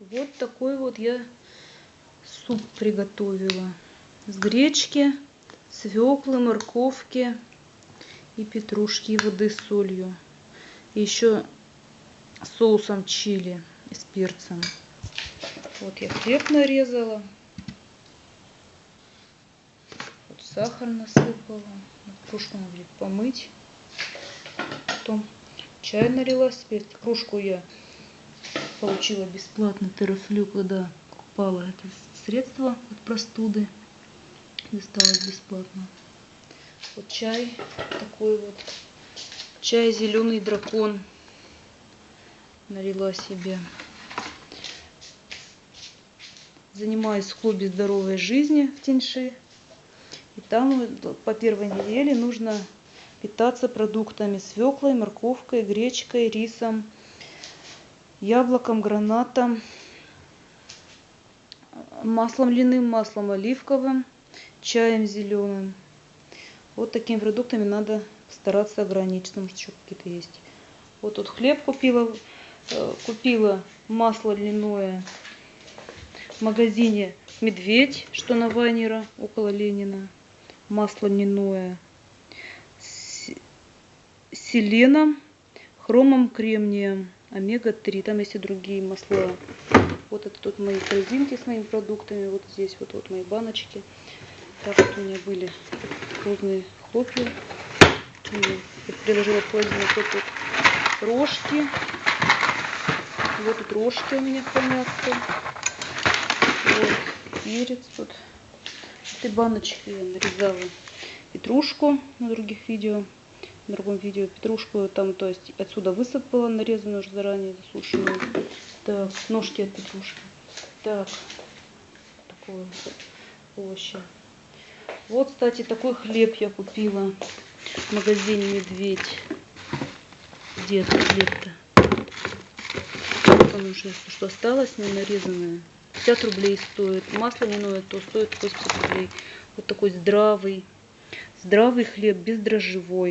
Вот такой вот я суп приготовила. С гречки, свеклы, морковки и петрушки, и воды с солью. И еще соусом чили и с перцем. Вот я хлеб нарезала. Вот сахар насыпала. Кружку надо будет помыть. Потом чай налила. Теперь кружку я получила бесплатно терафлю, когда покупала это средство от простуды. Досталось бесплатно. Вот чай такой вот. Чай зеленый дракон. Налила себе. Занимаюсь хобби здоровой жизни в Тиньши. И там по первой неделе нужно питаться продуктами свеклой, морковкой, гречкой, рисом, яблоком, гранатом, маслом льняным, маслом оливковым, чаем зеленым. Вот такими продуктами надо стараться ограничить, потому что еще какие-то есть. Вот тут хлеб купила, э, купила масло льняное в магазине Медведь, что на Вайнера, около Ленина. Масло льняное с селеном, хромом, кремнием омега-3. Там есть и другие масла. Вот это тут мои корзинки с моими продуктами. Вот здесь вот, вот мои баночки. Так вот у меня были вкусные хлопья. Я приложила в холодильник вот тут рожки. Вот тут рожки у меня хранятся. Вот перец тут. Этой баночке я нарезала петрушку на других видео в другом видео петрушку там то есть отсюда высыпала нарезанную уже заранее засушенную. Так ножки от петрушки. Так такое овощи. Вот кстати такой хлеб я купила в магазине медведь где этот хлеб-то. Вот он уже что осталось не нарезанное. 50 рублей стоит. Масло льняное то стоит 80 рублей. Вот такой здравый здравый хлеб бездрожжевой